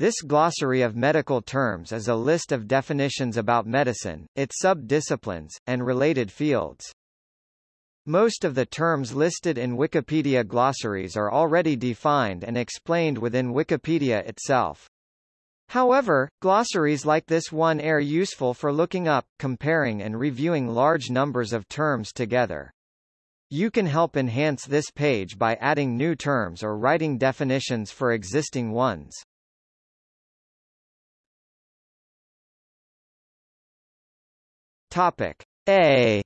This glossary of medical terms is a list of definitions about medicine, its sub-disciplines, and related fields. Most of the terms listed in Wikipedia glossaries are already defined and explained within Wikipedia itself. However, glossaries like this one are useful for looking up, comparing and reviewing large numbers of terms together. You can help enhance this page by adding new terms or writing definitions for existing ones. Topic A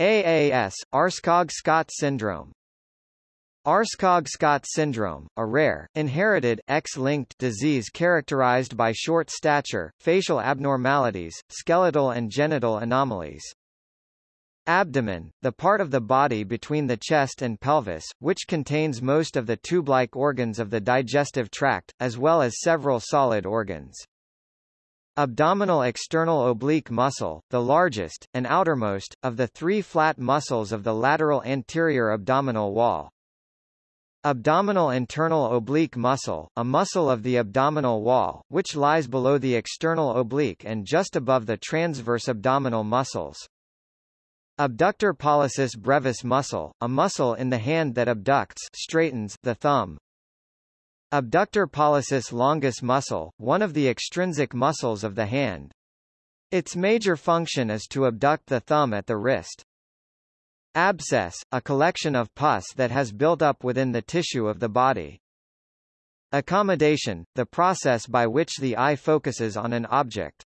AAS, Aarskog-Scott syndrome Aarskog-Scott syndrome, a rare, inherited, X-linked disease characterized by short stature, facial abnormalities, skeletal and genital anomalies. Abdomen, the part of the body between the chest and pelvis, which contains most of the tube-like organs of the digestive tract, as well as several solid organs. Abdominal external oblique muscle, the largest, and outermost, of the three flat muscles of the lateral anterior abdominal wall. Abdominal internal oblique muscle, a muscle of the abdominal wall, which lies below the external oblique and just above the transverse abdominal muscles. Abductor pollicis brevis muscle, a muscle in the hand that abducts straightens the thumb. Abductor pollicis longus muscle, one of the extrinsic muscles of the hand. Its major function is to abduct the thumb at the wrist. Abscess, a collection of pus that has built up within the tissue of the body. Accommodation, the process by which the eye focuses on an object.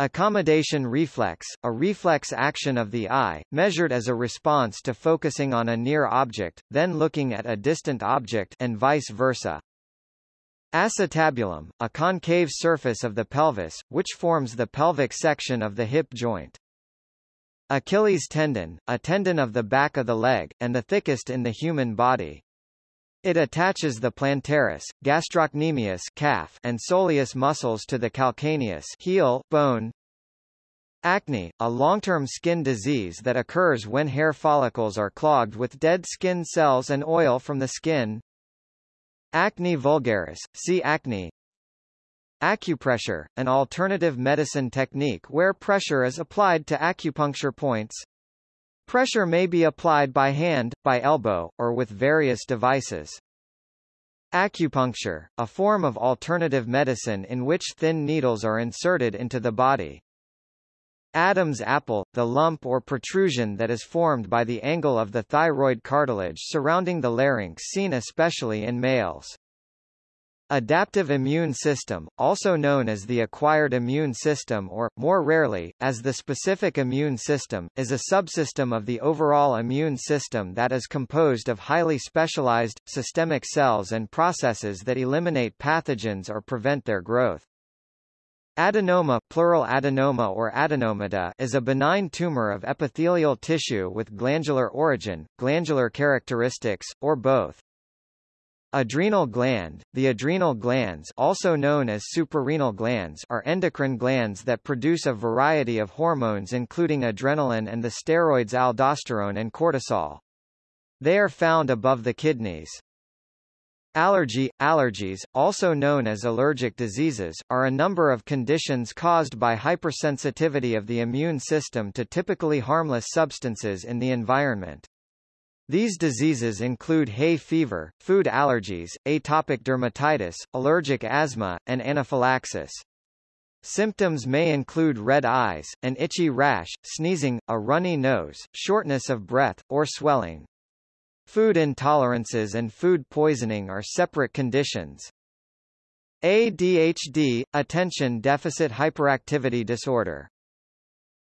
Accommodation reflex, a reflex action of the eye, measured as a response to focusing on a near object, then looking at a distant object and vice versa. Acetabulum, a concave surface of the pelvis, which forms the pelvic section of the hip joint. Achilles tendon, a tendon of the back of the leg, and the thickest in the human body. It attaches the plantaris, gastrocnemius calf, and soleus muscles to the calcaneus heel bone. Acne, a long-term skin disease that occurs when hair follicles are clogged with dead skin cells and oil from the skin. Acne vulgaris, see acne. Acupressure, an alternative medicine technique where pressure is applied to acupuncture points. Pressure may be applied by hand, by elbow, or with various devices. Acupuncture, a form of alternative medicine in which thin needles are inserted into the body. Adam's apple, the lump or protrusion that is formed by the angle of the thyroid cartilage surrounding the larynx seen especially in males. Adaptive immune system, also known as the acquired immune system or, more rarely, as the specific immune system, is a subsystem of the overall immune system that is composed of highly specialized, systemic cells and processes that eliminate pathogens or prevent their growth. Adenoma plural adenoma or adenomata is a benign tumor of epithelial tissue with glandular origin, glandular characteristics, or both. Adrenal gland – The adrenal glands also known as suprarenal glands are endocrine glands that produce a variety of hormones including adrenaline and the steroids aldosterone and cortisol. They are found above the kidneys. Allergy – Allergies, also known as allergic diseases, are a number of conditions caused by hypersensitivity of the immune system to typically harmless substances in the environment. These diseases include hay fever, food allergies, atopic dermatitis, allergic asthma, and anaphylaxis. Symptoms may include red eyes, an itchy rash, sneezing, a runny nose, shortness of breath, or swelling. Food intolerances and food poisoning are separate conditions. ADHD, attention deficit hyperactivity disorder,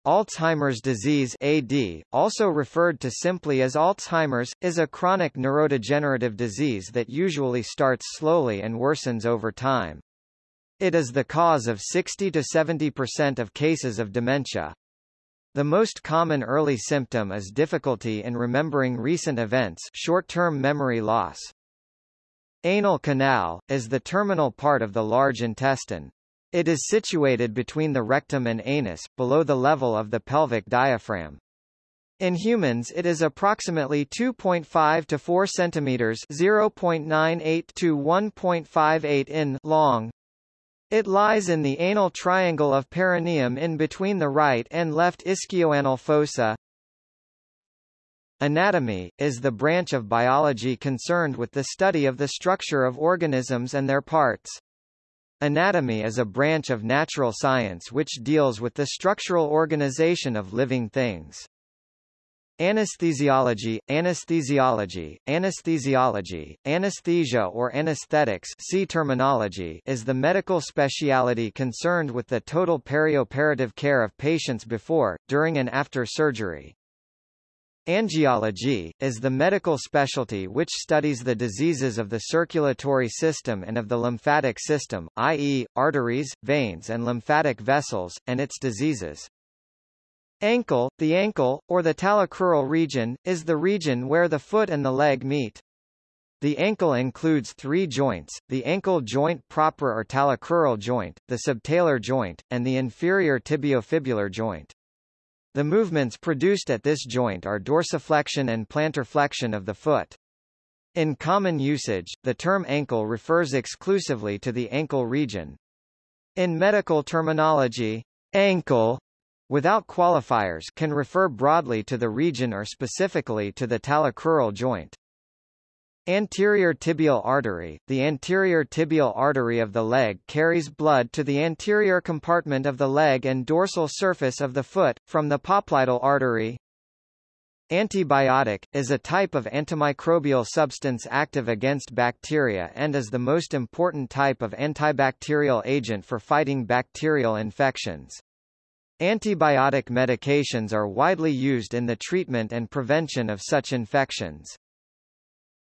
Alzheimer's disease AD, also referred to simply as Alzheimer's, is a chronic neurodegenerative disease that usually starts slowly and worsens over time. It is the cause of 60 to 70% of cases of dementia. The most common early symptom is difficulty in remembering recent events short-term memory loss. Anal canal, is the terminal part of the large intestine. It is situated between the rectum and anus, below the level of the pelvic diaphragm. In humans it is approximately 2.5 to 4 centimeters 0.98 to 1.58 in long. It lies in the anal triangle of perineum in between the right and left ischioanal fossa. Anatomy, is the branch of biology concerned with the study of the structure of organisms and their parts. Anatomy is a branch of natural science which deals with the structural organization of living things. Anesthesiology, anesthesiology, anesthesiology, anesthesia or anesthetics see terminology is the medical speciality concerned with the total perioperative care of patients before, during and after surgery. Angiology, is the medical specialty which studies the diseases of the circulatory system and of the lymphatic system, i.e., arteries, veins and lymphatic vessels, and its diseases. Ankle, the ankle, or the talocrural region, is the region where the foot and the leg meet. The ankle includes three joints, the ankle joint proper or talocrural joint, the subtalar joint, and the inferior tibiofibular joint. The movements produced at this joint are dorsiflexion and plantarflexion of the foot. In common usage, the term ankle refers exclusively to the ankle region. In medical terminology, ankle without qualifiers can refer broadly to the region or specifically to the talocrural joint. Anterior tibial artery The anterior tibial artery of the leg carries blood to the anterior compartment of the leg and dorsal surface of the foot, from the popliteal artery. Antibiotic, is a type of antimicrobial substance active against bacteria and is the most important type of antibacterial agent for fighting bacterial infections. Antibiotic medications are widely used in the treatment and prevention of such infections.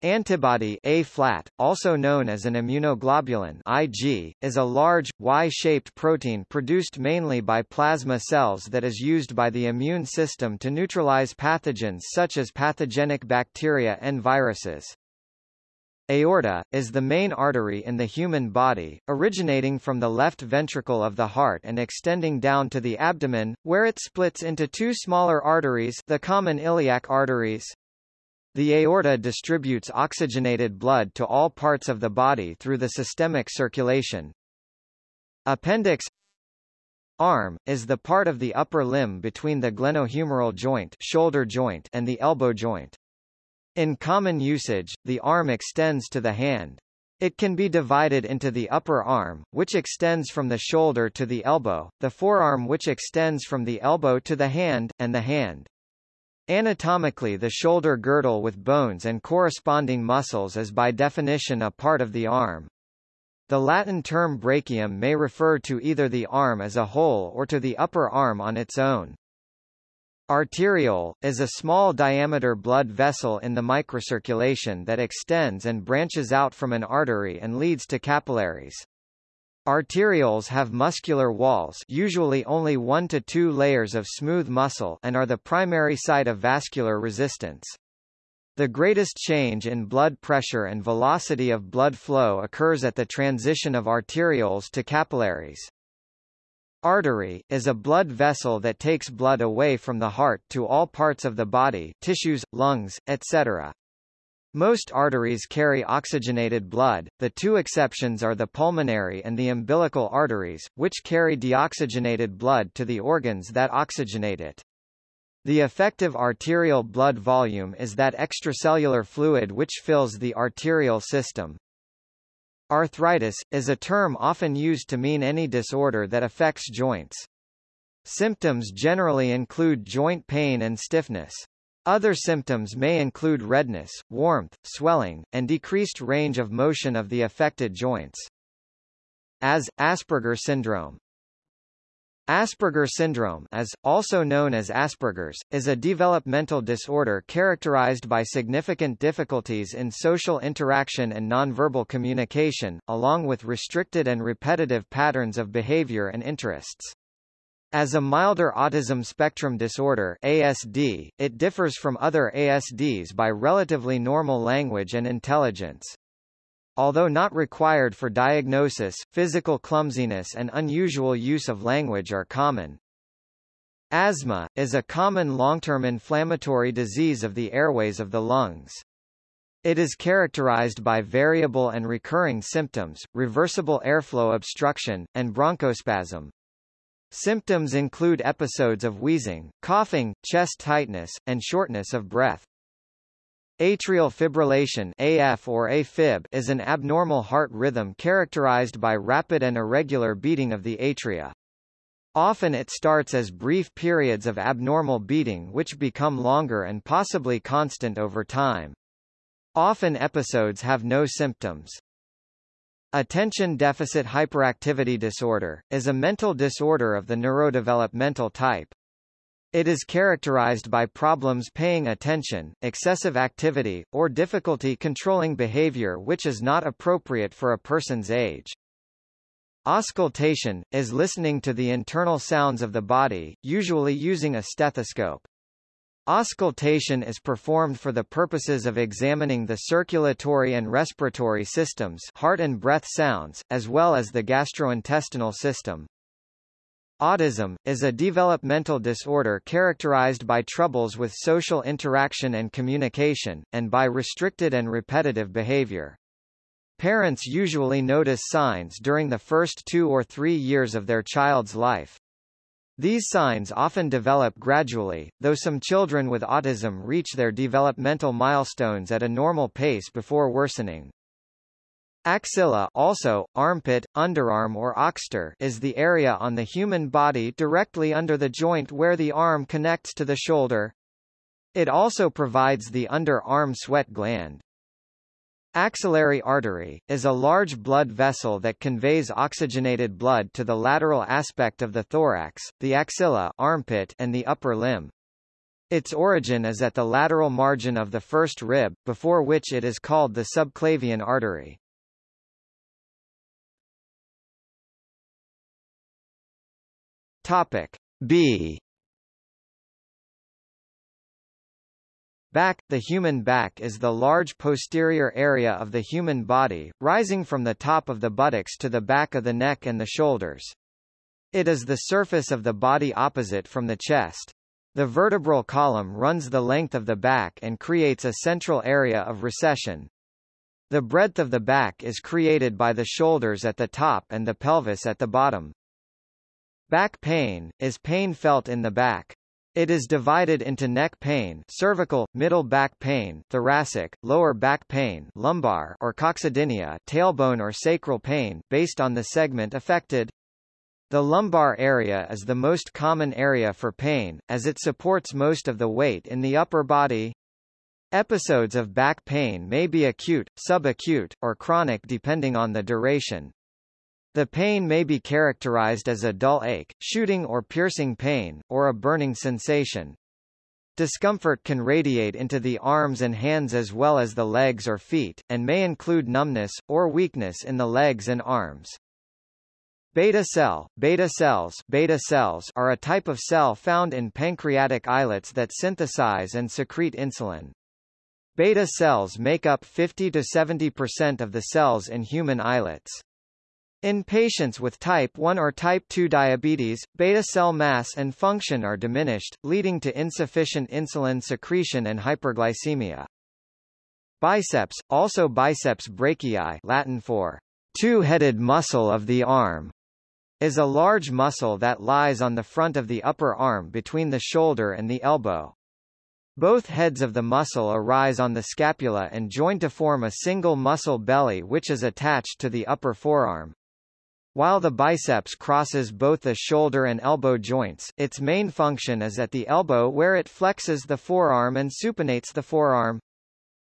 Antibody A-flat, also known as an immunoglobulin Ig, is a large, Y-shaped protein produced mainly by plasma cells that is used by the immune system to neutralize pathogens such as pathogenic bacteria and viruses. Aorta, is the main artery in the human body, originating from the left ventricle of the heart and extending down to the abdomen, where it splits into two smaller arteries the common iliac arteries. The aorta distributes oxygenated blood to all parts of the body through the systemic circulation. Appendix Arm, is the part of the upper limb between the glenohumeral joint, shoulder joint and the elbow joint. In common usage, the arm extends to the hand. It can be divided into the upper arm, which extends from the shoulder to the elbow, the forearm which extends from the elbow to the hand, and the hand. Anatomically the shoulder girdle with bones and corresponding muscles is by definition a part of the arm. The Latin term brachium may refer to either the arm as a whole or to the upper arm on its own. Arteriole, is a small diameter blood vessel in the microcirculation that extends and branches out from an artery and leads to capillaries. Arterioles have muscular walls usually only one to two layers of smooth muscle and are the primary site of vascular resistance. The greatest change in blood pressure and velocity of blood flow occurs at the transition of arterioles to capillaries. Artery, is a blood vessel that takes blood away from the heart to all parts of the body tissues, lungs, etc. Most arteries carry oxygenated blood, the two exceptions are the pulmonary and the umbilical arteries, which carry deoxygenated blood to the organs that oxygenate it. The effective arterial blood volume is that extracellular fluid which fills the arterial system. Arthritis, is a term often used to mean any disorder that affects joints. Symptoms generally include joint pain and stiffness. Other symptoms may include redness, warmth, swelling, and decreased range of motion of the affected joints. As, Asperger syndrome, Asperger syndrome as, also known as Asperger's, is a developmental disorder characterized by significant difficulties in social interaction and nonverbal communication, along with restricted and repetitive patterns of behavior and interests. As a milder autism spectrum disorder ASD, it differs from other ASDs by relatively normal language and intelligence. Although not required for diagnosis, physical clumsiness and unusual use of language are common. Asthma, is a common long-term inflammatory disease of the airways of the lungs. It is characterized by variable and recurring symptoms, reversible airflow obstruction, and bronchospasm. Symptoms include episodes of wheezing, coughing, chest tightness, and shortness of breath. Atrial fibrillation AF or AFib is an abnormal heart rhythm characterized by rapid and irregular beating of the atria. Often it starts as brief periods of abnormal beating which become longer and possibly constant over time. Often episodes have no symptoms. Attention deficit hyperactivity disorder, is a mental disorder of the neurodevelopmental type. It is characterized by problems paying attention, excessive activity, or difficulty controlling behavior which is not appropriate for a person's age. Auscultation, is listening to the internal sounds of the body, usually using a stethoscope. Auscultation is performed for the purposes of examining the circulatory and respiratory systems heart and breath sounds, as well as the gastrointestinal system. Autism, is a developmental disorder characterized by troubles with social interaction and communication, and by restricted and repetitive behavior. Parents usually notice signs during the first two or three years of their child's life. These signs often develop gradually, though some children with autism reach their developmental milestones at a normal pace before worsening. Axilla also, armpit, underarm or oxter is the area on the human body directly under the joint where the arm connects to the shoulder. It also provides the underarm sweat gland. Axillary artery, is a large blood vessel that conveys oxygenated blood to the lateral aspect of the thorax, the axilla armpit and the upper limb. Its origin is at the lateral margin of the first rib, before which it is called the subclavian artery. Topic B Back – The human back is the large posterior area of the human body, rising from the top of the buttocks to the back of the neck and the shoulders. It is the surface of the body opposite from the chest. The vertebral column runs the length of the back and creates a central area of recession. The breadth of the back is created by the shoulders at the top and the pelvis at the bottom. Back pain, is pain felt in the back. It is divided into neck pain cervical, middle back pain thoracic, lower back pain lumbar or coccydynia tailbone or sacral pain, based on the segment affected. The lumbar area is the most common area for pain, as it supports most of the weight in the upper body. Episodes of back pain may be acute, subacute, or chronic depending on the duration. The pain may be characterized as a dull ache, shooting or piercing pain, or a burning sensation. Discomfort can radiate into the arms and hands as well as the legs or feet, and may include numbness, or weakness in the legs and arms. Beta cell, beta cells, beta cells are a type of cell found in pancreatic islets that synthesize and secrete insulin. Beta cells make up 50 to 70% of the cells in human islets. In patients with type 1 or type 2 diabetes, beta cell mass and function are diminished, leading to insufficient insulin secretion and hyperglycemia. Biceps, also biceps brachii Latin for two-headed muscle of the arm, is a large muscle that lies on the front of the upper arm between the shoulder and the elbow. Both heads of the muscle arise on the scapula and join to form a single muscle belly which is attached to the upper forearm. While the biceps crosses both the shoulder and elbow joints, its main function is at the elbow where it flexes the forearm and supinates the forearm.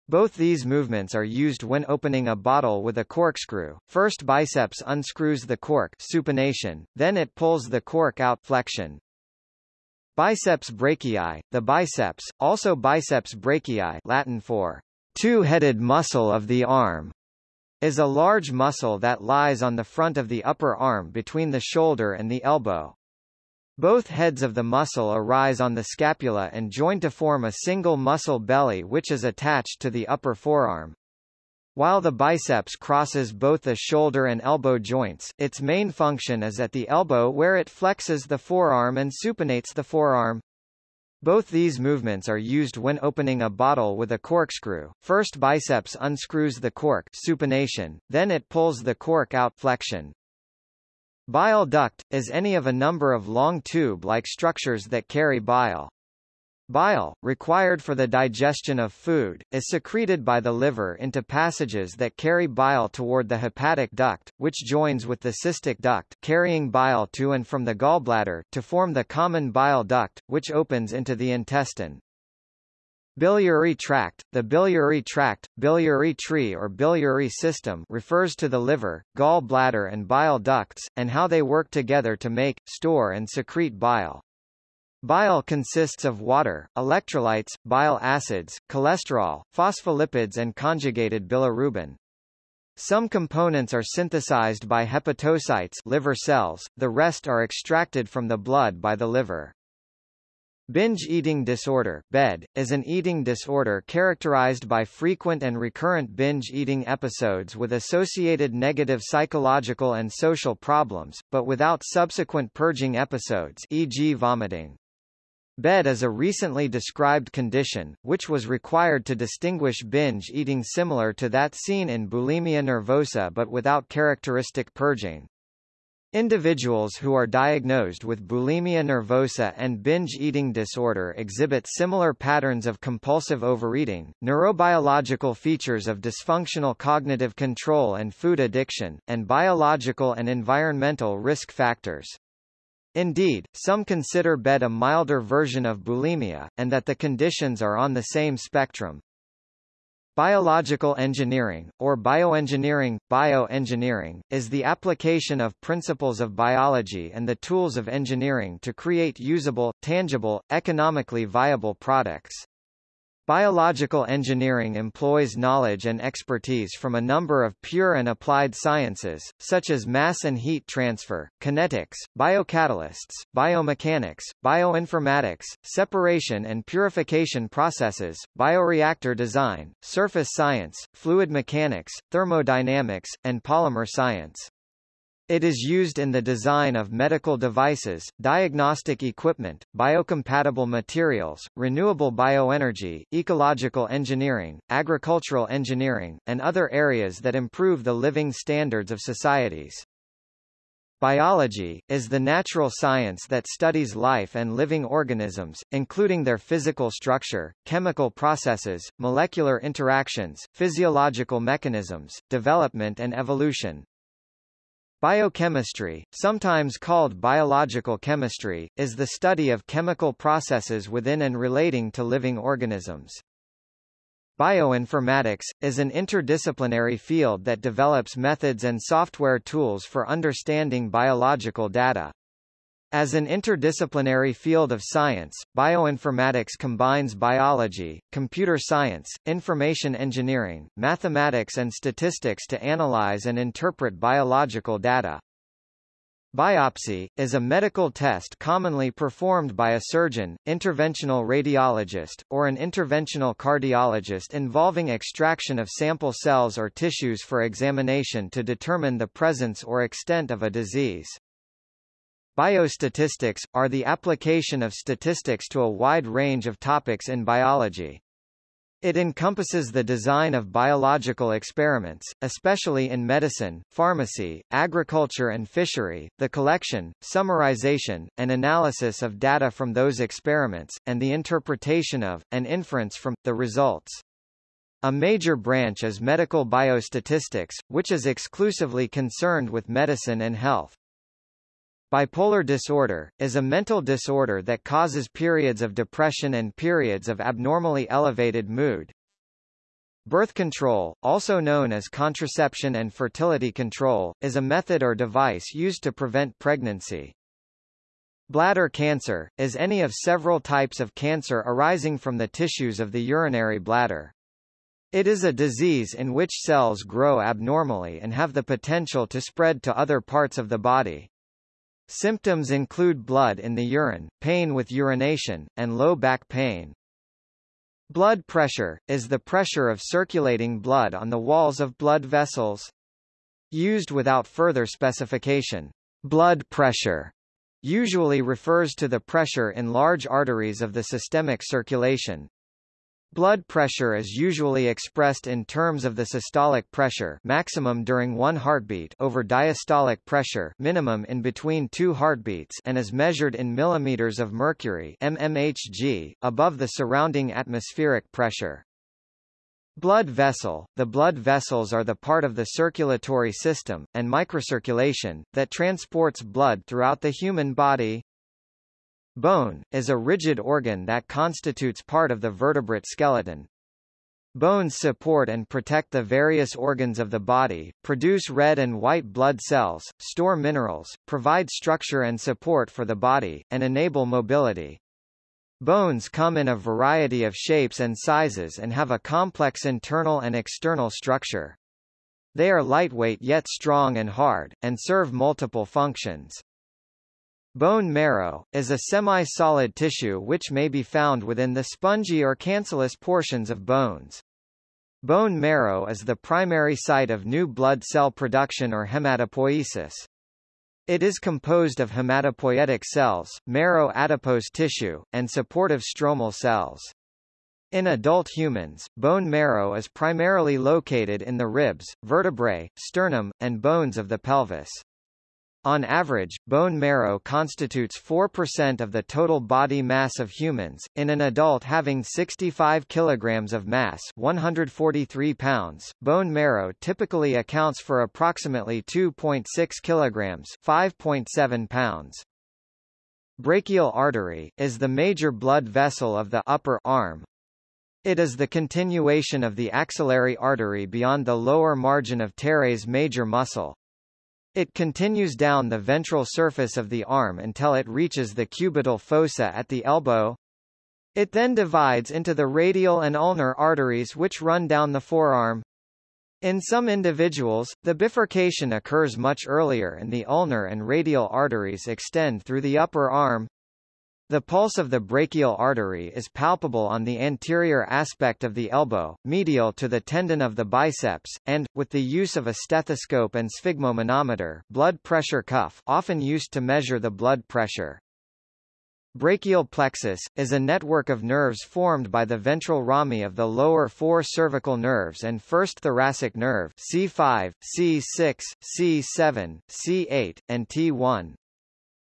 Both these movements are used when opening a bottle with a corkscrew. First biceps unscrews the cork supination, then it pulls the cork out flexion. Biceps brachii, the biceps, also biceps brachii Latin for two-headed muscle of the arm, is a large muscle that lies on the front of the upper arm between the shoulder and the elbow. Both heads of the muscle arise on the scapula and join to form a single muscle belly which is attached to the upper forearm. While the biceps crosses both the shoulder and elbow joints, its main function is at the elbow where it flexes the forearm and supinates the forearm. Both these movements are used when opening a bottle with a corkscrew. First biceps unscrews the cork supination, then it pulls the cork out flexion. Bile duct, is any of a number of long tube-like structures that carry bile. Bile, required for the digestion of food, is secreted by the liver into passages that carry bile toward the hepatic duct, which joins with the cystic duct carrying bile to and from the gallbladder to form the common bile duct, which opens into the intestine. Biliary tract The biliary tract, biliary tree or biliary system refers to the liver, gall bladder and bile ducts, and how they work together to make, store and secrete bile. Bile consists of water, electrolytes, bile acids, cholesterol, phospholipids and conjugated bilirubin. Some components are synthesized by hepatocytes liver cells, the rest are extracted from the blood by the liver. Binge eating disorder BED, is an eating disorder characterized by frequent and recurrent binge eating episodes with associated negative psychological and social problems, but without subsequent purging episodes e.g. vomiting. BED is a recently described condition, which was required to distinguish binge eating similar to that seen in bulimia nervosa but without characteristic purging. Individuals who are diagnosed with bulimia nervosa and binge eating disorder exhibit similar patterns of compulsive overeating, neurobiological features of dysfunctional cognitive control and food addiction, and biological and environmental risk factors. Indeed, some consider BED a milder version of bulimia, and that the conditions are on the same spectrum. Biological engineering, or bioengineering, bioengineering, is the application of principles of biology and the tools of engineering to create usable, tangible, economically viable products. Biological engineering employs knowledge and expertise from a number of pure and applied sciences, such as mass and heat transfer, kinetics, biocatalysts, biomechanics, bioinformatics, separation and purification processes, bioreactor design, surface science, fluid mechanics, thermodynamics, and polymer science. It is used in the design of medical devices, diagnostic equipment, biocompatible materials, renewable bioenergy, ecological engineering, agricultural engineering, and other areas that improve the living standards of societies. Biology, is the natural science that studies life and living organisms, including their physical structure, chemical processes, molecular interactions, physiological mechanisms, development and evolution. Biochemistry, sometimes called biological chemistry, is the study of chemical processes within and relating to living organisms. Bioinformatics, is an interdisciplinary field that develops methods and software tools for understanding biological data. As an interdisciplinary field of science, bioinformatics combines biology, computer science, information engineering, mathematics and statistics to analyze and interpret biological data. Biopsy, is a medical test commonly performed by a surgeon, interventional radiologist, or an interventional cardiologist involving extraction of sample cells or tissues for examination to determine the presence or extent of a disease. Biostatistics, are the application of statistics to a wide range of topics in biology. It encompasses the design of biological experiments, especially in medicine, pharmacy, agriculture and fishery, the collection, summarization, and analysis of data from those experiments, and the interpretation of, and inference from, the results. A major branch is medical biostatistics, which is exclusively concerned with medicine and health. Bipolar disorder, is a mental disorder that causes periods of depression and periods of abnormally elevated mood. Birth control, also known as contraception and fertility control, is a method or device used to prevent pregnancy. Bladder cancer, is any of several types of cancer arising from the tissues of the urinary bladder. It is a disease in which cells grow abnormally and have the potential to spread to other parts of the body. Symptoms include blood in the urine, pain with urination, and low back pain. Blood pressure, is the pressure of circulating blood on the walls of blood vessels. Used without further specification. Blood pressure usually refers to the pressure in large arteries of the systemic circulation. Blood pressure is usually expressed in terms of the systolic pressure maximum during one heartbeat over diastolic pressure minimum in between two heartbeats and is measured in millimeters of mercury mmHg, above the surrounding atmospheric pressure. Blood vessel – The blood vessels are the part of the circulatory system, and microcirculation, that transports blood throughout the human body. Bone, is a rigid organ that constitutes part of the vertebrate skeleton. Bones support and protect the various organs of the body, produce red and white blood cells, store minerals, provide structure and support for the body, and enable mobility. Bones come in a variety of shapes and sizes and have a complex internal and external structure. They are lightweight yet strong and hard, and serve multiple functions. Bone marrow, is a semi-solid tissue which may be found within the spongy or cancellous portions of bones. Bone marrow is the primary site of new blood cell production or hematopoiesis. It is composed of hematopoietic cells, marrow adipose tissue, and supportive stromal cells. In adult humans, bone marrow is primarily located in the ribs, vertebrae, sternum, and bones of the pelvis. On average, bone marrow constitutes 4% of the total body mass of humans. In an adult having 65 kilograms of mass, 143 pounds, bone marrow typically accounts for approximately 2.6 kilograms, 5.7 pounds. Brachial artery is the major blood vessel of the upper arm. It is the continuation of the axillary artery beyond the lower margin of teres major muscle. It continues down the ventral surface of the arm until it reaches the cubital fossa at the elbow. It then divides into the radial and ulnar arteries which run down the forearm. In some individuals, the bifurcation occurs much earlier and the ulnar and radial arteries extend through the upper arm. The pulse of the brachial artery is palpable on the anterior aspect of the elbow, medial to the tendon of the biceps, and, with the use of a stethoscope and sphygmomanometer blood pressure cuff often used to measure the blood pressure. Brachial plexus, is a network of nerves formed by the ventral rami of the lower four cervical nerves and first thoracic nerve C5, C6, C7, C8, and T1.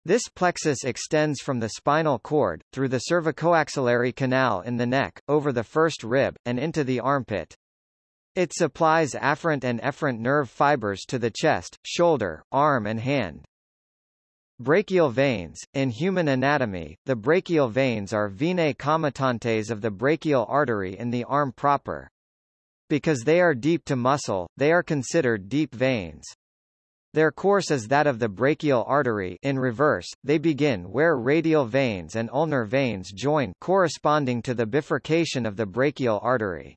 This plexus extends from the spinal cord, through the cervicoaxillary canal in the neck, over the first rib, and into the armpit. It supplies afferent and efferent nerve fibers to the chest, shoulder, arm and hand. Brachial veins. In human anatomy, the brachial veins are venae comitantes of the brachial artery in the arm proper. Because they are deep to muscle, they are considered deep veins. Their course is that of the brachial artery in reverse, they begin where radial veins and ulnar veins join corresponding to the bifurcation of the brachial artery.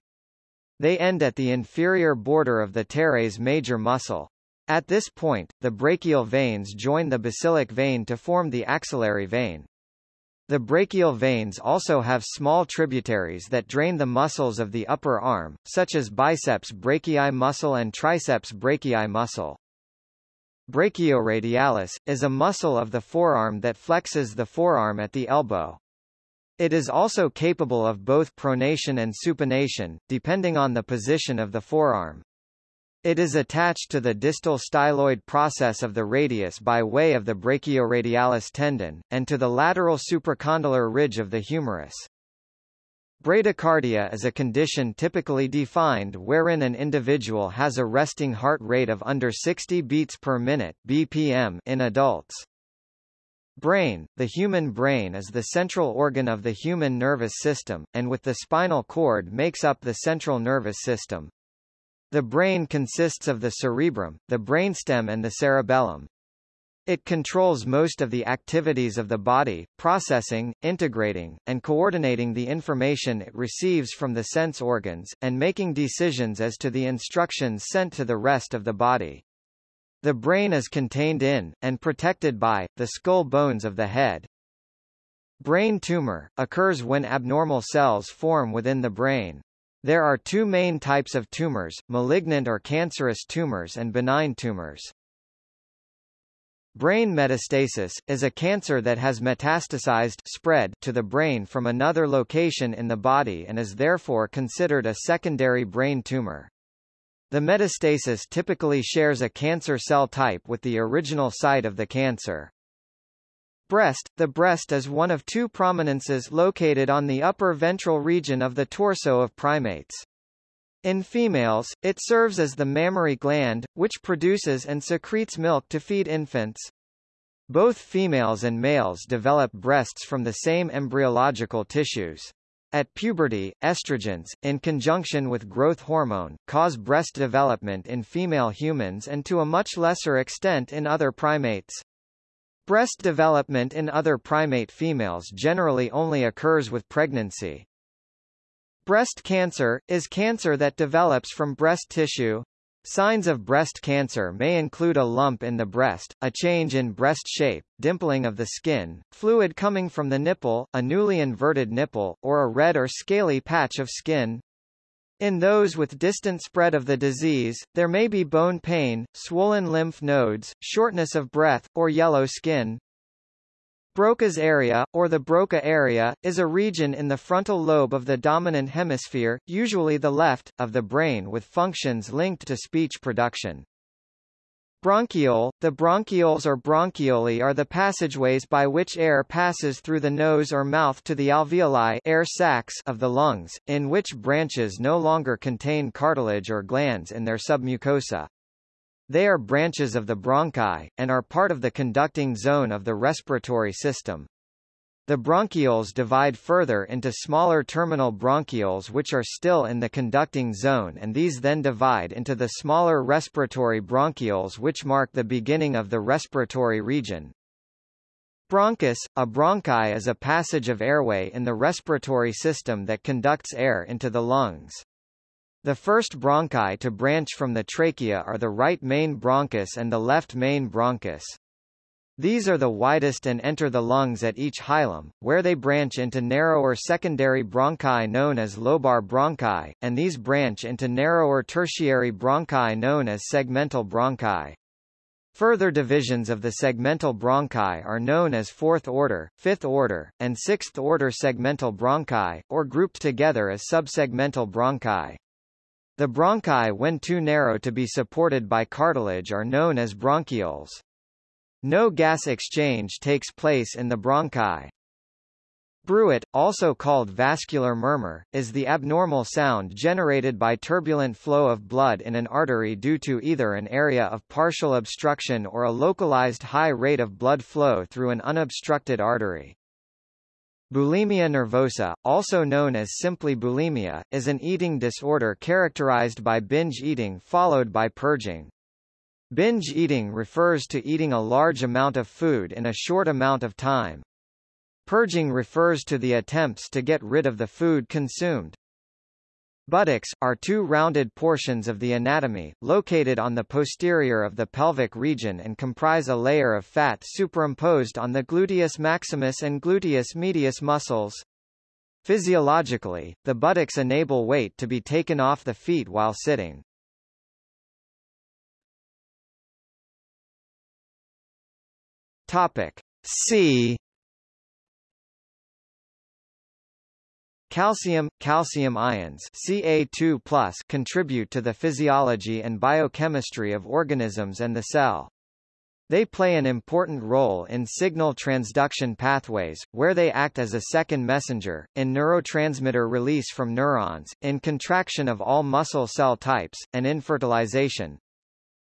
They end at the inferior border of the teres major muscle. At this point, the brachial veins join the basilic vein to form the axillary vein. The brachial veins also have small tributaries that drain the muscles of the upper arm, such as biceps brachii muscle and triceps brachii muscle. Brachioradialis, is a muscle of the forearm that flexes the forearm at the elbow. It is also capable of both pronation and supination, depending on the position of the forearm. It is attached to the distal styloid process of the radius by way of the brachioradialis tendon, and to the lateral supracondylar ridge of the humerus. Bradycardia is a condition typically defined wherein an individual has a resting heart rate of under 60 beats per minute BPM in adults. Brain – The human brain is the central organ of the human nervous system, and with the spinal cord makes up the central nervous system. The brain consists of the cerebrum, the brainstem and the cerebellum. It controls most of the activities of the body, processing, integrating, and coordinating the information it receives from the sense organs, and making decisions as to the instructions sent to the rest of the body. The brain is contained in, and protected by, the skull bones of the head. Brain tumor, occurs when abnormal cells form within the brain. There are two main types of tumors, malignant or cancerous tumors and benign tumors. Brain metastasis, is a cancer that has metastasized spread to the brain from another location in the body and is therefore considered a secondary brain tumor. The metastasis typically shares a cancer cell type with the original site of the cancer. Breast – The breast is one of two prominences located on the upper ventral region of the torso of primates. In females, it serves as the mammary gland, which produces and secretes milk to feed infants. Both females and males develop breasts from the same embryological tissues. At puberty, estrogens, in conjunction with growth hormone, cause breast development in female humans and to a much lesser extent in other primates. Breast development in other primate females generally only occurs with pregnancy. Breast cancer, is cancer that develops from breast tissue. Signs of breast cancer may include a lump in the breast, a change in breast shape, dimpling of the skin, fluid coming from the nipple, a newly inverted nipple, or a red or scaly patch of skin. In those with distant spread of the disease, there may be bone pain, swollen lymph nodes, shortness of breath, or yellow skin. Broca's area, or the Broca area, is a region in the frontal lobe of the dominant hemisphere, usually the left, of the brain with functions linked to speech production. Bronchiole – The bronchioles or bronchioli are the passageways by which air passes through the nose or mouth to the alveoli air sacs of the lungs, in which branches no longer contain cartilage or glands in their submucosa. They are branches of the bronchi, and are part of the conducting zone of the respiratory system. The bronchioles divide further into smaller terminal bronchioles which are still in the conducting zone and these then divide into the smaller respiratory bronchioles which mark the beginning of the respiratory region. Bronchus, a bronchi is a passage of airway in the respiratory system that conducts air into the lungs. The first bronchi to branch from the trachea are the right main bronchus and the left main bronchus. These are the widest and enter the lungs at each hilum, where they branch into narrower secondary bronchi known as lobar bronchi, and these branch into narrower tertiary bronchi known as segmental bronchi. Further divisions of the segmental bronchi are known as fourth order, fifth order, and sixth order segmental bronchi, or grouped together as subsegmental bronchi. The bronchi when too narrow to be supported by cartilage are known as bronchioles. No gas exchange takes place in the bronchi. Bruit, also called vascular murmur, is the abnormal sound generated by turbulent flow of blood in an artery due to either an area of partial obstruction or a localized high rate of blood flow through an unobstructed artery. Bulimia nervosa, also known as simply bulimia, is an eating disorder characterized by binge eating followed by purging. Binge eating refers to eating a large amount of food in a short amount of time. Purging refers to the attempts to get rid of the food consumed. Buttocks, are two rounded portions of the anatomy, located on the posterior of the pelvic region and comprise a layer of fat superimposed on the gluteus maximus and gluteus medius muscles. Physiologically, the buttocks enable weight to be taken off the feet while sitting. Topic C Calcium, calcium ions Ca2+, contribute to the physiology and biochemistry of organisms and the cell. They play an important role in signal transduction pathways, where they act as a second messenger, in neurotransmitter release from neurons, in contraction of all muscle cell types, and in fertilization.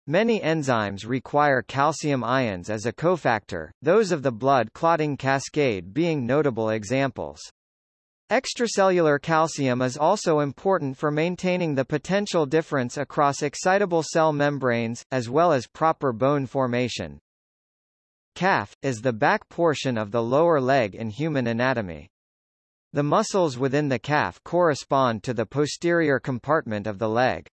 Many enzymes require calcium ions as a cofactor, those of the blood clotting cascade being notable examples. Extracellular calcium is also important for maintaining the potential difference across excitable cell membranes, as well as proper bone formation. Calf, is the back portion of the lower leg in human anatomy. The muscles within the calf correspond to the posterior compartment of the leg.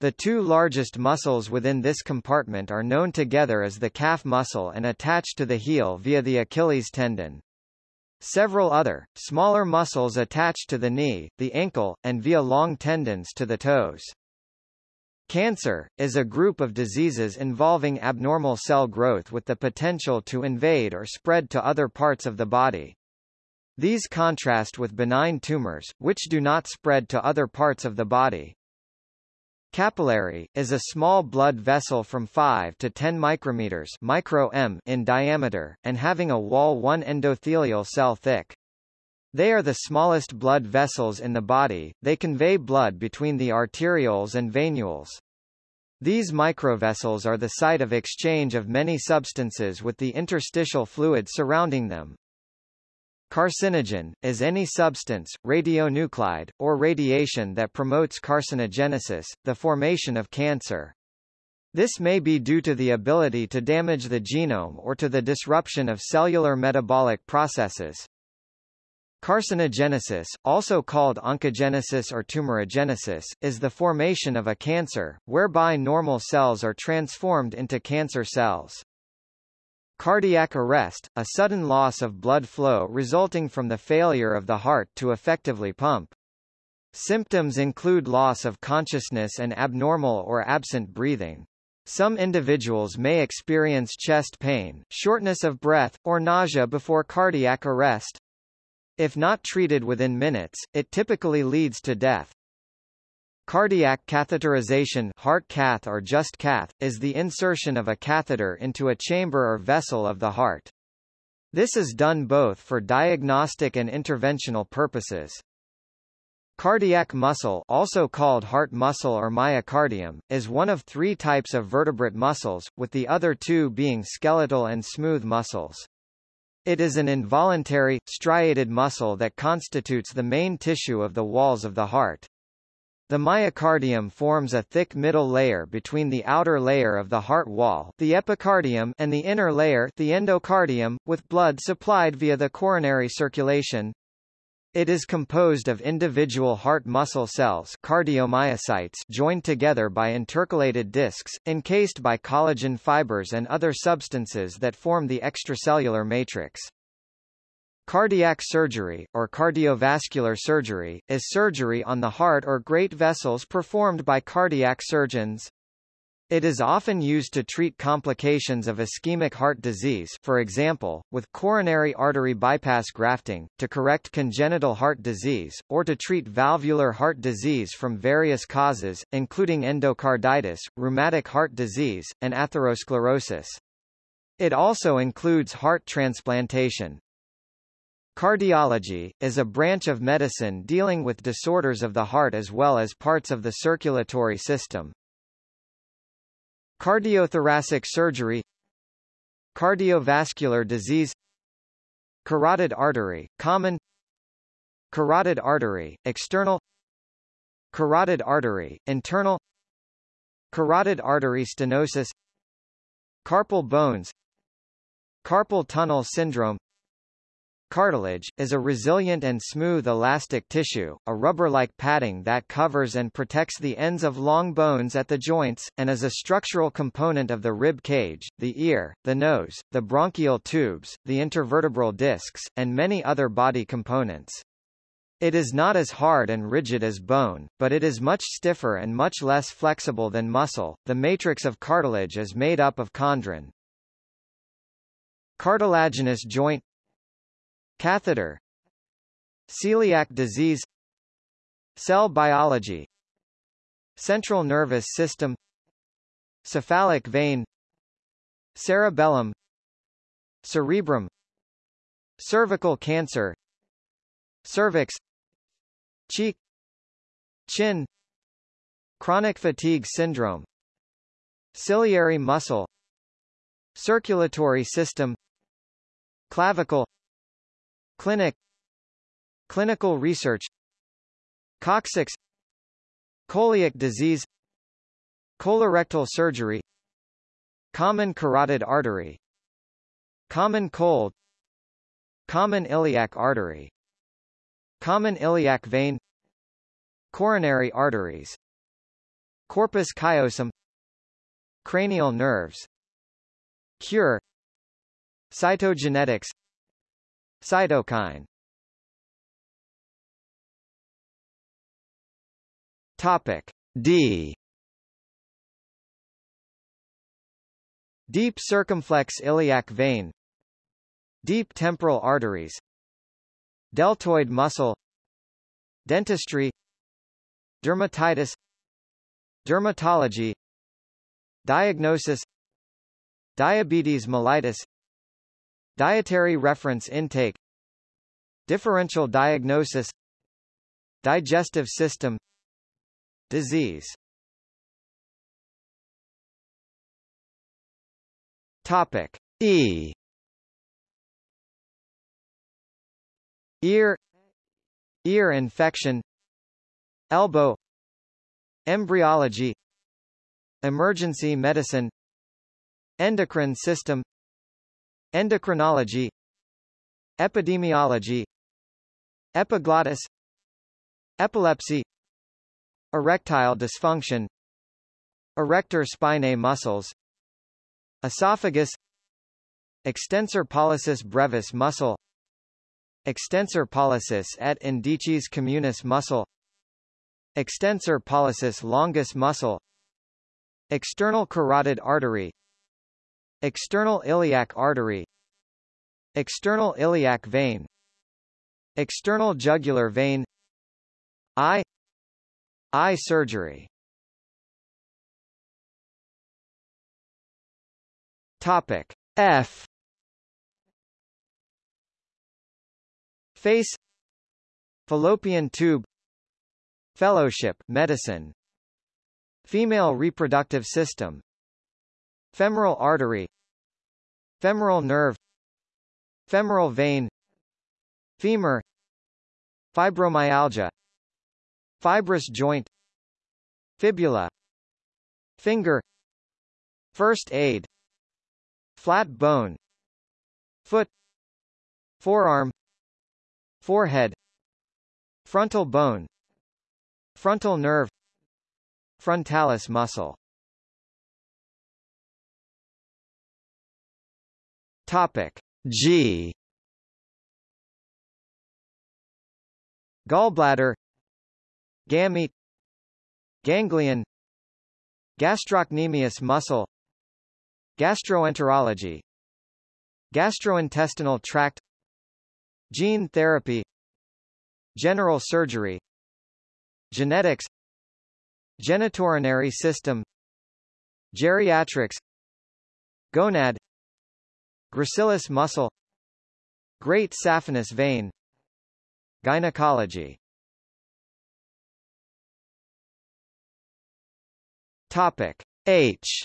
The two largest muscles within this compartment are known together as the calf muscle and attached to the heel via the Achilles tendon. Several other, smaller muscles attach to the knee, the ankle, and via long tendons to the toes. Cancer, is a group of diseases involving abnormal cell growth with the potential to invade or spread to other parts of the body. These contrast with benign tumors, which do not spread to other parts of the body. Capillary, is a small blood vessel from 5 to 10 micrometers micro -m in diameter, and having a wall 1 endothelial cell thick. They are the smallest blood vessels in the body, they convey blood between the arterioles and venules. These microvessels are the site of exchange of many substances with the interstitial fluid surrounding them. Carcinogen, is any substance, radionuclide, or radiation that promotes carcinogenesis, the formation of cancer. This may be due to the ability to damage the genome or to the disruption of cellular metabolic processes. Carcinogenesis, also called oncogenesis or tumorigenesis, is the formation of a cancer, whereby normal cells are transformed into cancer cells. Cardiac arrest, a sudden loss of blood flow resulting from the failure of the heart to effectively pump. Symptoms include loss of consciousness and abnormal or absent breathing. Some individuals may experience chest pain, shortness of breath, or nausea before cardiac arrest. If not treated within minutes, it typically leads to death. Cardiac catheterization heart cath or just cath, is the insertion of a catheter into a chamber or vessel of the heart. This is done both for diagnostic and interventional purposes. Cardiac muscle also called heart muscle or myocardium, is one of three types of vertebrate muscles, with the other two being skeletal and smooth muscles. It is an involuntary, striated muscle that constitutes the main tissue of the walls of the heart. The myocardium forms a thick middle layer between the outer layer of the heart wall the epicardium and the inner layer the endocardium, with blood supplied via the coronary circulation. It is composed of individual heart muscle cells cardiomyocytes joined together by intercalated discs, encased by collagen fibers and other substances that form the extracellular matrix. Cardiac surgery, or cardiovascular surgery, is surgery on the heart or great vessels performed by cardiac surgeons. It is often used to treat complications of ischemic heart disease for example, with coronary artery bypass grafting, to correct congenital heart disease, or to treat valvular heart disease from various causes, including endocarditis, rheumatic heart disease, and atherosclerosis. It also includes heart transplantation. Cardiology, is a branch of medicine dealing with disorders of the heart as well as parts of the circulatory system. Cardiothoracic surgery Cardiovascular disease Carotid artery, common Carotid artery, external Carotid artery, internal Carotid artery stenosis Carpal bones Carpal tunnel syndrome Cartilage, is a resilient and smooth elastic tissue, a rubber-like padding that covers and protects the ends of long bones at the joints, and is a structural component of the rib cage, the ear, the nose, the bronchial tubes, the intervertebral discs, and many other body components. It is not as hard and rigid as bone, but it is much stiffer and much less flexible than muscle. The matrix of cartilage is made up of chondrin. Cartilaginous joint Catheter Celiac disease Cell biology Central nervous system Cephalic vein Cerebellum Cerebrum Cervical cancer Cervix Cheek Chin Chronic fatigue syndrome Ciliary muscle Circulatory system Clavicle Clinic. Clinical research. Coccyx. Coeliac disease. Colorectal surgery. Common carotid artery. Common cold. Common iliac artery. Common iliac vein. Coronary arteries. Corpus callosum. Cranial nerves. Cure. Cytogenetics Cytokine. Topic D. Deep circumflex iliac vein. Deep temporal arteries. Deltoid muscle. Dentistry. Dermatitis. Dermatology. Diagnosis. Diabetes mellitus Dietary reference intake. Differential diagnosis. Digestive system. Disease. Topic. E. Ear. Ear infection. Elbow. Embryology. Emergency medicine. Endocrine system Endocrinology Epidemiology Epiglottis Epilepsy Erectile dysfunction Erector spinae muscles Esophagus Extensor pollicis brevis muscle Extensor pollicis et indicis communis muscle Extensor pollicis longus muscle External carotid artery External iliac artery. External iliac vein. External jugular vein. Eye. Eye surgery. Topic F. Face. Fallopian tube. Fellowship medicine. Female reproductive system Femoral artery. Femoral nerve. Femoral vein. Femur. Fibromyalgia. Fibrous joint. Fibula. Finger. First aid. Flat bone. Foot. Forearm. Forehead. Frontal bone. Frontal nerve. Frontalis muscle Topic. G. Gallbladder. Gamete. Ganglion. Gastrocnemius muscle. Gastroenterology. Gastrointestinal tract. Gene therapy. General surgery. Genetics. Genitourinary system. Geriatrics. Gonad Gracilis muscle Great saphenous vein Gynecology. Topic H.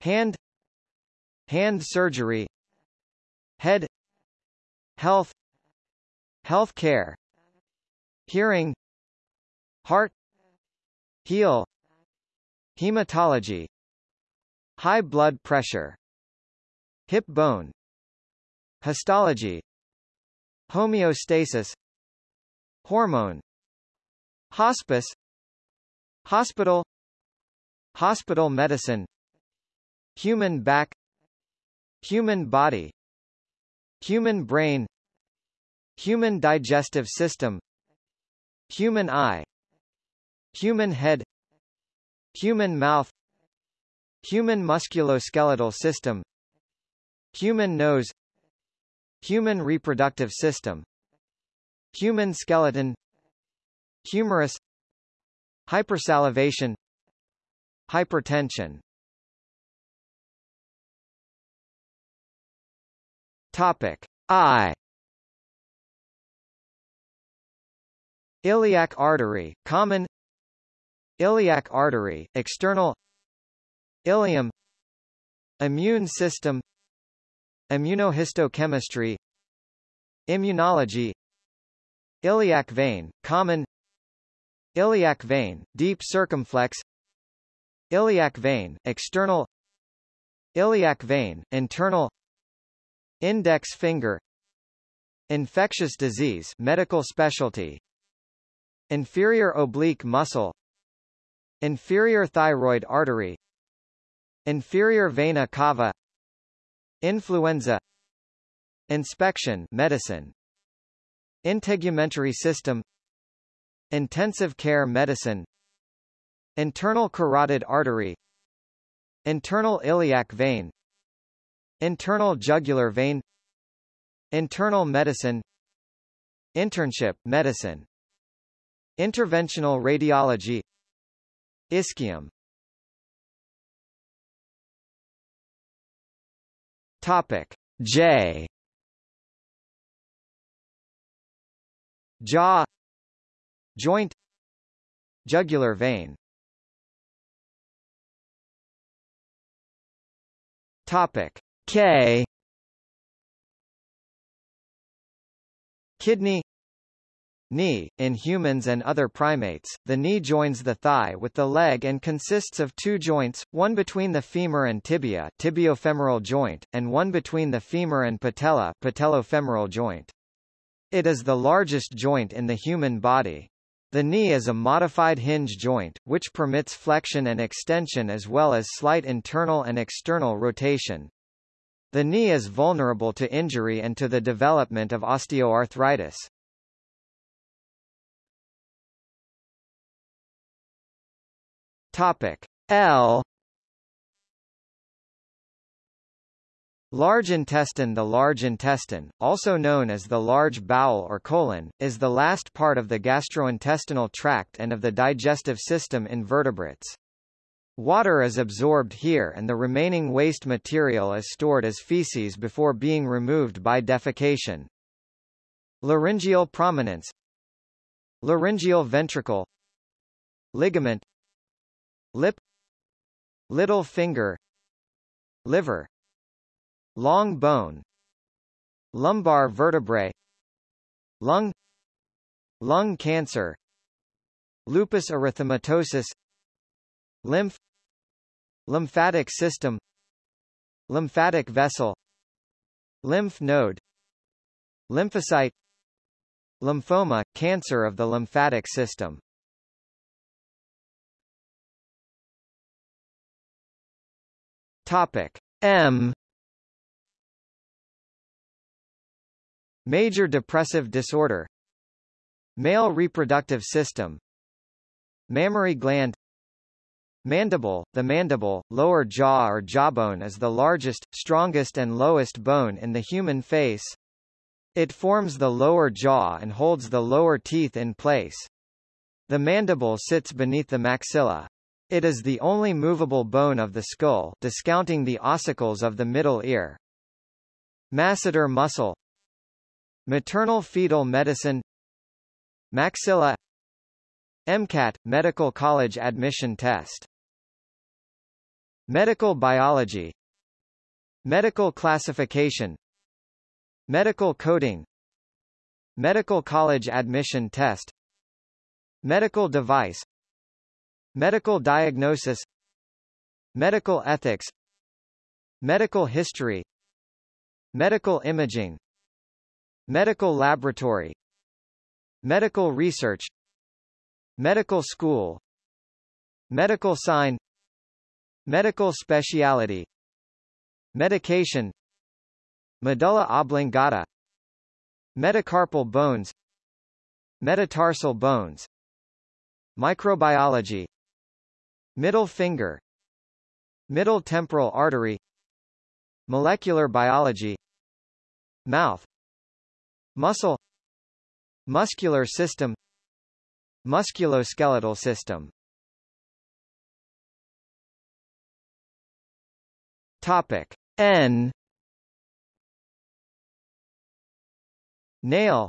Hand Hand surgery Head Health Health care Hearing Heart Heel Hematology High blood pressure Hip bone Histology Homeostasis Hormone Hospice Hospital Hospital medicine Human back Human body Human brain Human digestive system Human eye Human head Human mouth Human musculoskeletal system Human nose Human reproductive system Human skeleton Humerus Hypersalivation Hypertension. Topic. I Iliac artery, common. Iliac artery, external Ileum Immune system. Immunohistochemistry. Immunology. Iliac vein, common. Iliac vein, deep circumflex. Iliac vein, external. Iliac vein, internal. Index finger. Infectious disease medical specialty. Inferior oblique muscle. Inferior thyroid artery Inferior vena cava Influenza Inspection medicine Integumentary system Intensive care medicine Internal carotid artery Internal iliac vein Internal jugular vein Internal medicine Internship medicine Interventional radiology Ischium Topic. J. Jaw. Joint. Jugular vein. Topic. K. Kidney Knee. In humans and other primates, the knee joins the thigh with the leg and consists of two joints, one between the femur and tibia tibiofemoral joint, and one between the femur and patella patellofemoral joint. It is the largest joint in the human body. The knee is a modified hinge joint, which permits flexion and extension as well as slight internal and external rotation. The knee is vulnerable to injury and to the development of osteoarthritis. Topic. L. Large intestine. The large intestine, also known as the large bowel or colon, is the last part of the gastrointestinal tract and of the digestive system in vertebrates. Water is absorbed here and the remaining waste material is stored as feces before being removed by defecation. Laryngeal prominence. Laryngeal ventricle. Ligament lip little finger liver long bone lumbar vertebrae lung lung cancer lupus erythematosus lymph lymphatic system lymphatic vessel lymph node lymphocyte lymphoma cancer of the lymphatic system Topic M Major depressive disorder Male reproductive system Mammary gland Mandible The mandible, lower jaw or jawbone is the largest, strongest and lowest bone in the human face. It forms the lower jaw and holds the lower teeth in place. The mandible sits beneath the maxilla. It is the only movable bone of the skull discounting the ossicles of the middle ear. Masseter muscle. Maternal fetal medicine. Maxilla. MCAT – Medical College Admission Test. Medical Biology. Medical Classification. Medical Coding. Medical College Admission Test. Medical Device Medical diagnosis Medical ethics Medical history Medical imaging Medical laboratory Medical research Medical school Medical sign Medical speciality Medication Medulla oblongata Metacarpal bones Metatarsal bones Microbiology Middle finger Middle temporal artery Molecular biology Mouth Muscle Muscular system Musculoskeletal system. Topic N. Nail.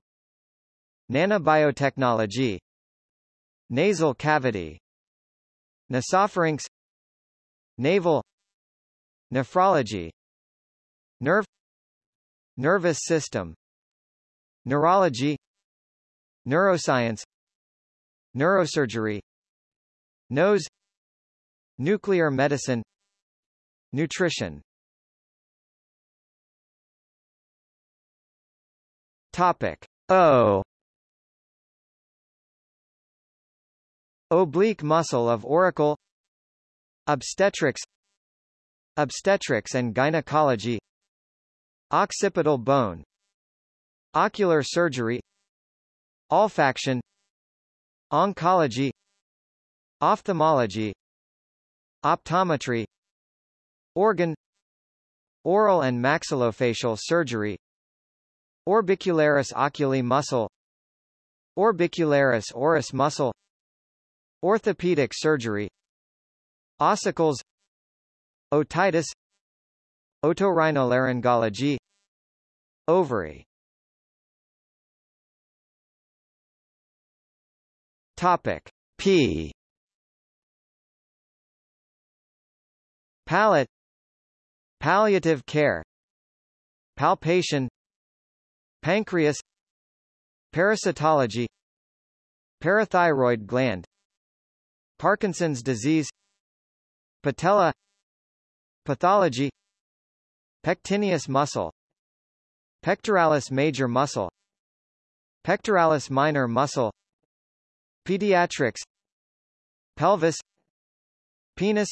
Nanobiotechnology. Nasal cavity Nasopharynx Navel Nephrology Nerve Nervous system Neurology Neuroscience Neurosurgery Nose Nuclear medicine Nutrition. Topic O Oblique muscle of auricle Obstetrics Obstetrics and gynecology Occipital bone Ocular surgery Olfaction Oncology Ophthalmology Optometry Organ Oral and maxillofacial surgery Orbicularis oculi muscle Orbicularis oris muscle Orthopedic surgery Ossicles Otitis Otorhinolaryngology Ovary. Topic P. Palate. Palliative care. Palpation. Pancreas. Parasitology. Parathyroid gland Parkinson's disease Patella Pathology Pectineus muscle Pectoralis major muscle Pectoralis minor muscle Pediatrics Pelvis Penis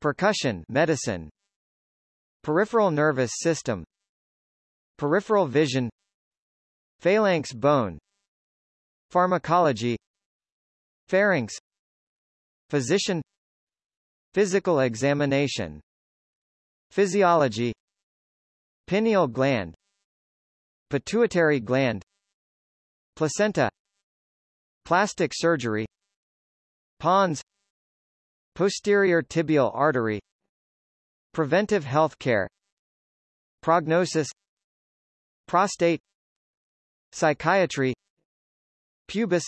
Percussion medicine Peripheral nervous system Peripheral vision Phalanx bone Pharmacology Pharynx Physician Physical examination Physiology Pineal gland Pituitary gland Placenta Plastic surgery Pons Posterior tibial artery Preventive health care Prognosis Prostate Psychiatry Pubis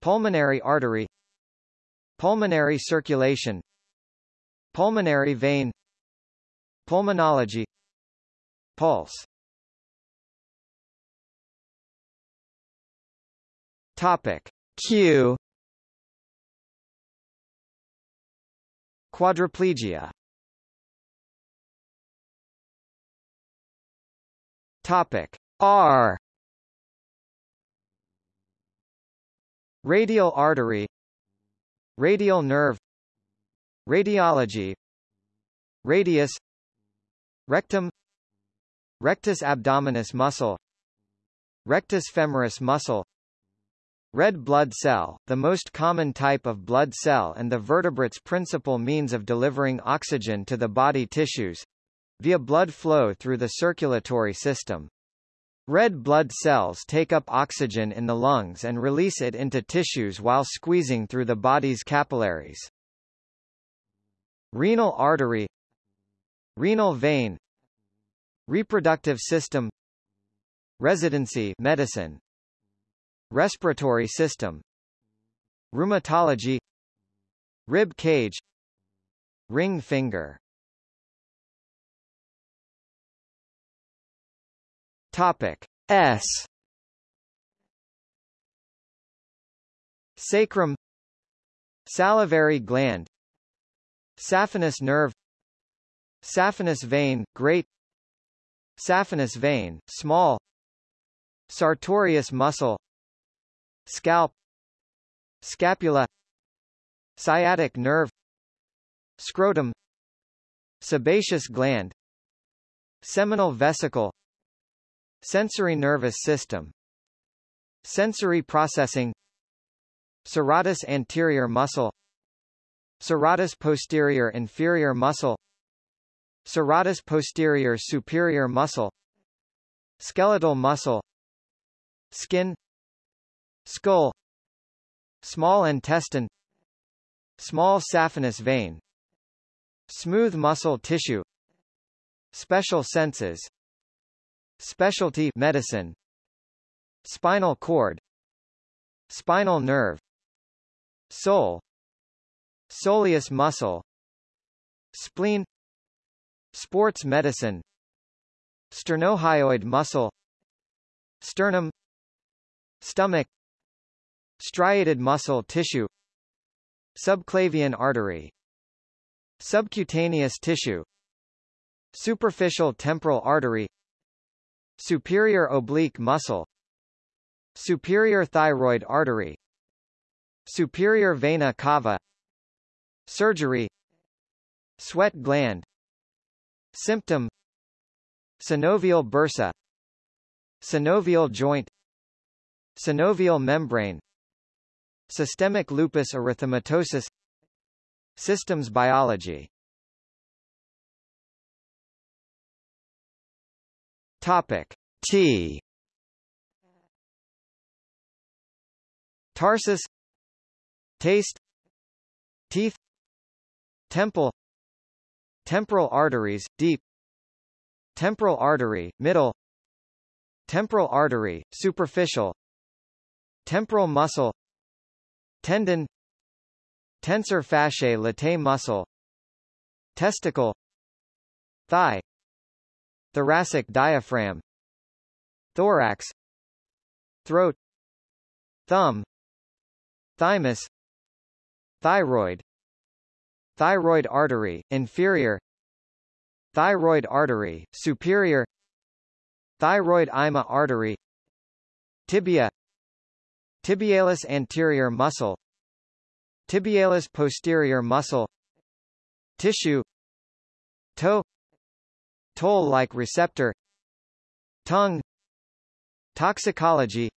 Pulmonary artery Pulmonary circulation Pulmonary vein Pulmonology Pulse. Topic Q. Quadriplegia. Topic R. Radial artery Radial nerve. Radiology. Radius. Rectum. Rectus abdominis muscle. Rectus femoris muscle. Red blood cell, the most common type of blood cell and the vertebrate's principal means of delivering oxygen to the body tissues, via blood flow through the circulatory system. Red blood cells take up oxygen in the lungs and release it into tissues while squeezing through the body's capillaries. Renal artery Renal vein Reproductive system Residency medicine Respiratory system Rheumatology Rib cage Ring finger Topic. S. Sacrum Salivary gland Saphenous nerve Saphenous vein, great Saphenous vein, small Sartorius muscle Scalp Scapula Sciatic nerve Scrotum Sebaceous gland Seminal vesicle Sensory nervous system Sensory processing Serratus anterior muscle Serratus posterior inferior muscle Serratus posterior superior muscle Skeletal muscle Skin Skull Small intestine Small saphenous vein Smooth muscle tissue Special senses Specialty medicine Spinal cord Spinal nerve Sole Soleus muscle Spleen Sports medicine Sternohyoid muscle Sternum Stomach Striated muscle tissue Subclavian artery Subcutaneous tissue Superficial temporal artery Superior oblique muscle Superior thyroid artery Superior vena cava Surgery Sweat gland Symptom Synovial bursa Synovial joint Synovial membrane Systemic lupus erythematosus Systems biology Topic. T. Tarsus. Taste. Teeth. Temple. Temporal arteries, deep. Temporal artery, middle. Temporal artery, superficial. Temporal muscle. Tendon. Tensor fasciae latae muscle. Testicle. Thigh Thoracic diaphragm Thorax Throat Thumb Thymus Thyroid Thyroid artery, inferior Thyroid artery, superior Thyroid ima artery Tibia Tibialis anterior muscle Tibialis posterior muscle Tissue Toe Toll-like receptor Tongue Toxicology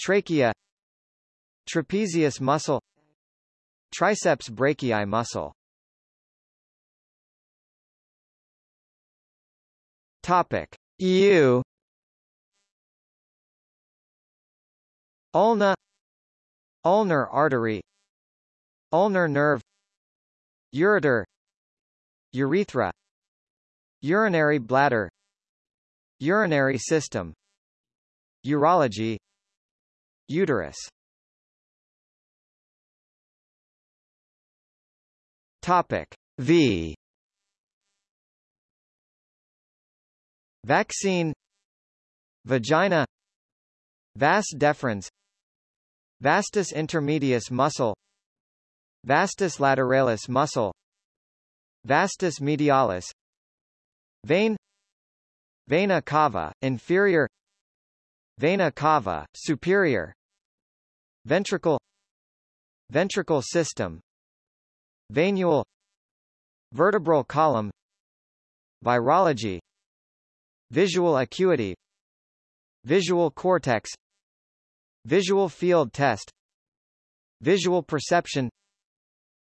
Trachea Trapezius muscle Triceps brachii muscle. Topic. EU Ulna. Ulnar artery. Ulnar nerve. Ureter. Urethra Urinary bladder Urinary system Urology Uterus. Topic V. Vaccine Vagina Vas deferens Vastus intermedius muscle Vastus lateralis muscle Vastus medialis Vein Vena cava, inferior Vena cava, superior Ventricle Ventricle system Venule Vertebral column Virology Visual acuity Visual cortex Visual field test Visual perception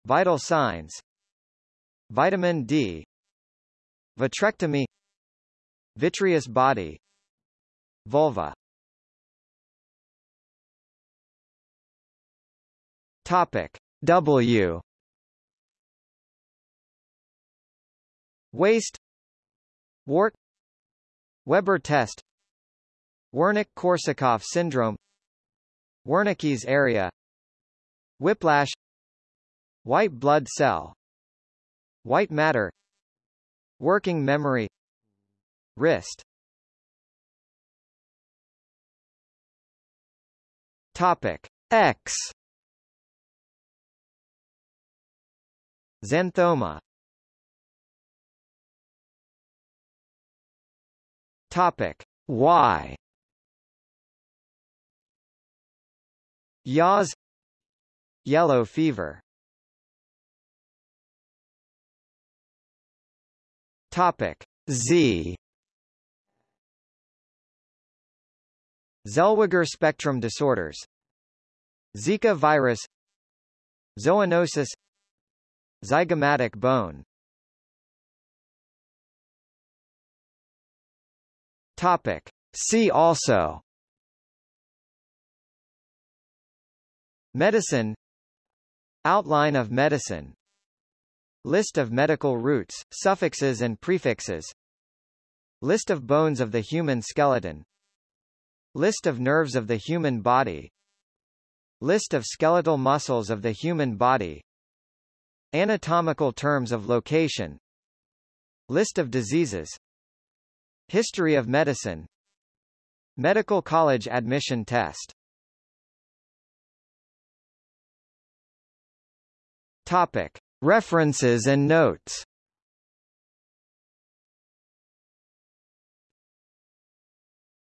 Vital signs Vitamin D Vitrectomy Vitreous body Vulva. Topic W. Waist Wart Weber test Wernicke-Korsakoff syndrome Wernicke's area Whiplash White blood cell White matter Working memory Wrist Topic X Xanthoma Topic Y Yaws Yellow fever Topic Z. Zellweger spectrum disorders. Zika virus. Zoonosis. Zygomatic bone. Topic. See also. Medicine. Outline of medicine List of medical roots, suffixes and prefixes. List of bones of the human skeleton. List of nerves of the human body. List of skeletal muscles of the human body. Anatomical terms of location. List of diseases. History of medicine. Medical college admission test. Topic. References and notes